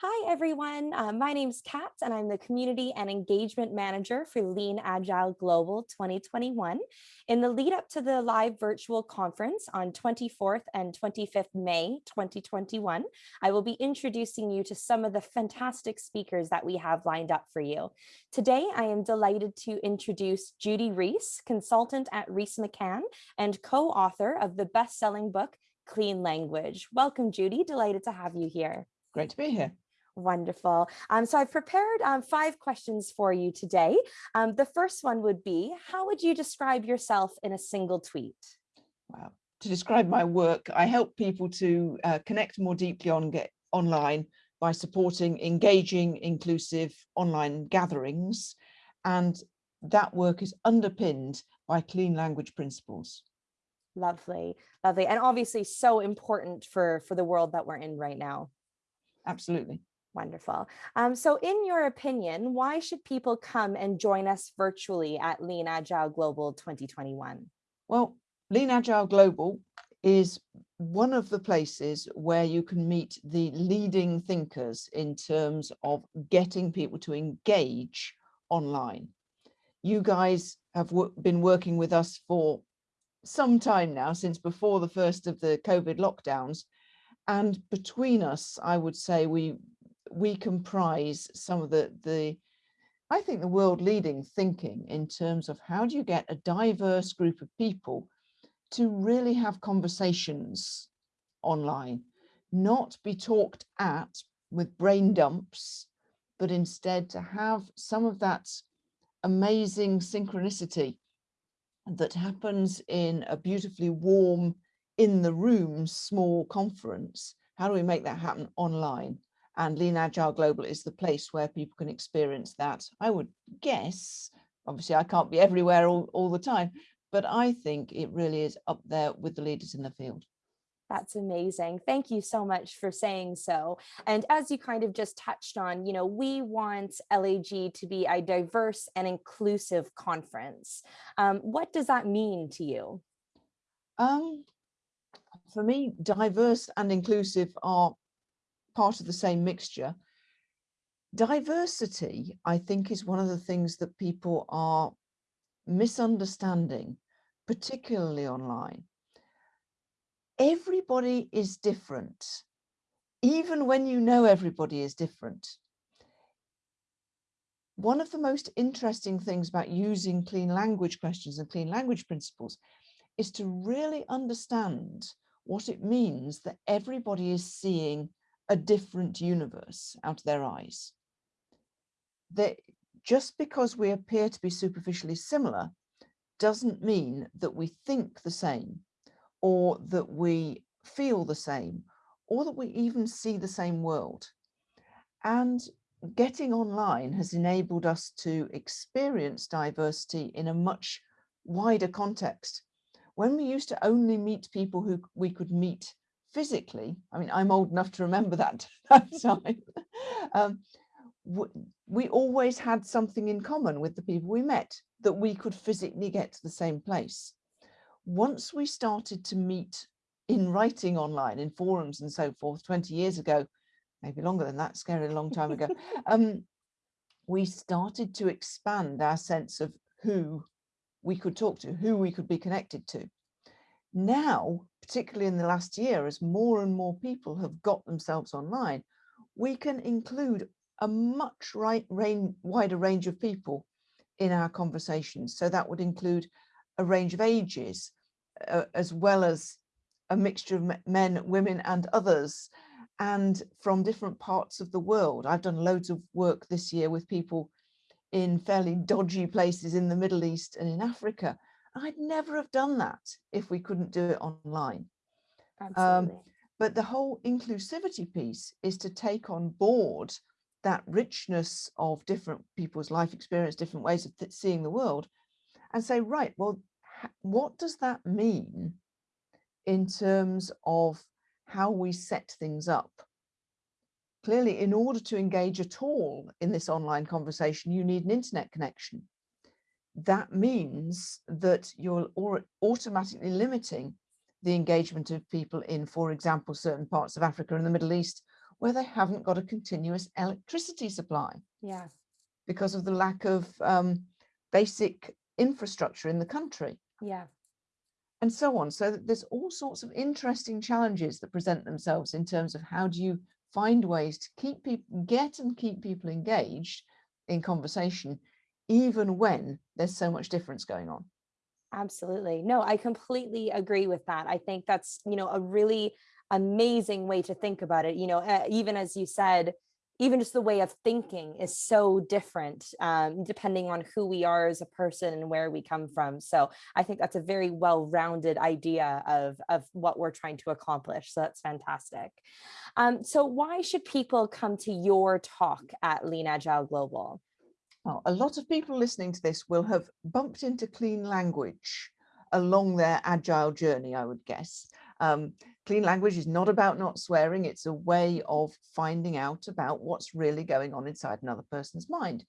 Hi, everyone. Uh, my name's Kat, and I'm the Community and Engagement Manager for Lean Agile Global 2021. In the lead up to the live virtual conference on 24th and 25th May 2021, I will be introducing you to some of the fantastic speakers that we have lined up for you. Today, I am delighted to introduce Judy Rees, consultant at Rees McCann and co-author of the best-selling book, Clean Language. Welcome, Judy. Delighted to have you here. Great to be here. Wonderful. Um, so I've prepared um, five questions for you today. Um, the first one would be, how would you describe yourself in a single tweet? Wow. To describe my work, I help people to uh, connect more deeply on get online by supporting engaging, inclusive online gatherings. And that work is underpinned by clean language principles. Lovely, lovely. And obviously so important for, for the world that we're in right now. Absolutely. Wonderful. Um, so in your opinion, why should people come and join us virtually at Lean Agile Global 2021? Well, Lean Agile Global is one of the places where you can meet the leading thinkers in terms of getting people to engage online. You guys have been working with us for some time now, since before the first of the COVID lockdowns. And between us, I would say we we comprise some of the, the, I think the world leading thinking in terms of how do you get a diverse group of people to really have conversations online, not be talked at with brain dumps, but instead to have some of that amazing synchronicity that happens in a beautifully warm, in the room, small conference. How do we make that happen online? And Lean Agile Global is the place where people can experience that. I would guess, obviously I can't be everywhere all, all the time, but I think it really is up there with the leaders in the field. That's amazing. Thank you so much for saying so. And as you kind of just touched on, you know, we want LAG to be a diverse and inclusive conference. Um, what does that mean to you? Um, for me, diverse and inclusive are part of the same mixture. Diversity, I think, is one of the things that people are misunderstanding, particularly online. Everybody is different, even when you know everybody is different. One of the most interesting things about using clean language questions and clean language principles is to really understand what it means that everybody is seeing a different universe out of their eyes. That just because we appear to be superficially similar doesn't mean that we think the same or that we feel the same or that we even see the same world. And getting online has enabled us to experience diversity in a much wider context. When we used to only meet people who we could meet physically, I mean, I'm old enough to remember that, that time, um, we always had something in common with the people we met, that we could physically get to the same place. Once we started to meet in writing online, in forums and so forth, 20 years ago, maybe longer than that, scary a long time ago, um, we started to expand our sense of who we could talk to, who we could be connected to. Now, particularly in the last year, as more and more people have got themselves online, we can include a much right wider range of people in our conversations. So that would include a range of ages, uh, as well as a mixture of men, women and others, and from different parts of the world. I've done loads of work this year with people in fairly dodgy places in the Middle East and in Africa, I'd never have done that if we couldn't do it online. Absolutely. Um, but the whole inclusivity piece is to take on board that richness of different people's life experience, different ways of seeing the world and say, right, well, what does that mean in terms of how we set things up? Clearly, in order to engage at all in this online conversation, you need an internet connection that means that you're automatically limiting the engagement of people in, for example, certain parts of Africa and the Middle East where they haven't got a continuous electricity supply Yeah. because of the lack of um, basic infrastructure in the country Yeah. and so on. So there's all sorts of interesting challenges that present themselves in terms of how do you find ways to keep people, get and keep people engaged in conversation, even when there's so much difference going on. Absolutely. No, I completely agree with that. I think that's, you know, a really amazing way to think about it. You know, uh, even as you said, even just the way of thinking is so different um, depending on who we are as a person and where we come from. So I think that's a very well-rounded idea of, of what we're trying to accomplish. So that's fantastic. Um, so why should people come to your talk at Lean Agile Global? Well, a lot of people listening to this will have bumped into clean language along their agile journey, I would guess. Um, clean language is not about not swearing. It's a way of finding out about what's really going on inside another person's mind.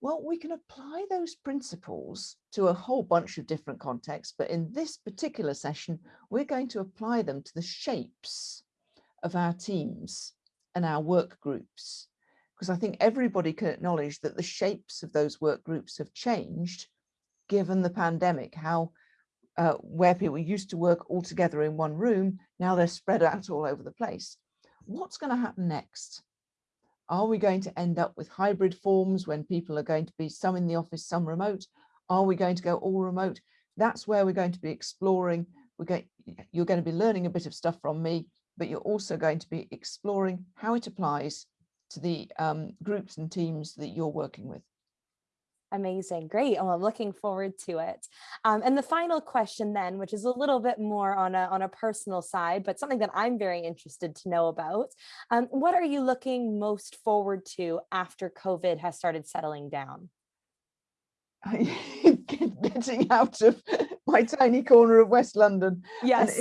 Well, we can apply those principles to a whole bunch of different contexts, but in this particular session, we're going to apply them to the shapes of our teams and our work groups because I think everybody can acknowledge that the shapes of those work groups have changed given the pandemic, how uh, where people used to work all together in one room, now they're spread out all over the place. What's going to happen next? Are we going to end up with hybrid forms when people are going to be some in the office, some remote? Are we going to go all remote? That's where we're going to be exploring. We're going, you're going to be learning a bit of stuff from me, but you're also going to be exploring how it applies to the um, groups and teams that you're working with. Amazing. Great. Oh, I'm looking forward to it. Um, and the final question then, which is a little bit more on a, on a personal side, but something that I'm very interested to know about. Um, what are you looking most forward to after COVID has started settling down? Getting out of my tiny corner of West London. Yes.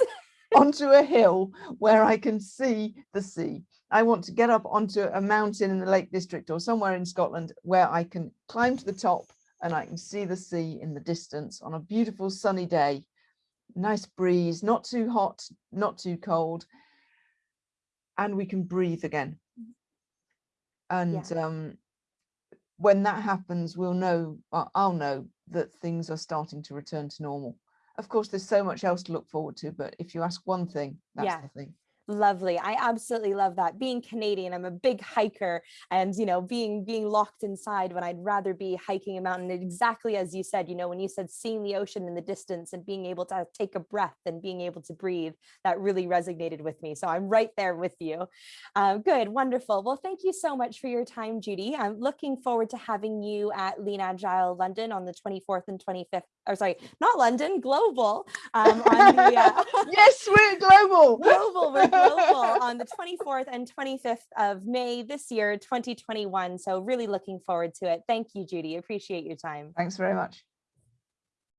onto a hill where I can see the sea. I want to get up onto a mountain in the Lake District or somewhere in Scotland where I can climb to the top and I can see the sea in the distance on a beautiful sunny day. Nice breeze, not too hot, not too cold. And we can breathe again. And yeah. um, when that happens, we'll know, I'll know that things are starting to return to normal. Of course, there's so much else to look forward to, but if you ask one thing, that's yeah. the thing. Lovely. I absolutely love that. Being Canadian, I'm a big hiker and, you know, being being locked inside when I'd rather be hiking a mountain exactly as you said, you know, when you said seeing the ocean in the distance and being able to take a breath and being able to breathe, that really resonated with me. So I'm right there with you. Uh, good. Wonderful. Well, thank you so much for your time, Judy. I'm looking forward to having you at Lean Agile London on the 24th and 25th, or sorry, not London, global. Um, the, uh, yes, we're global. global. We're global on the 24th and 25th of May this year, 2021. So really looking forward to it. Thank you, Judy. Appreciate your time. Thanks very much.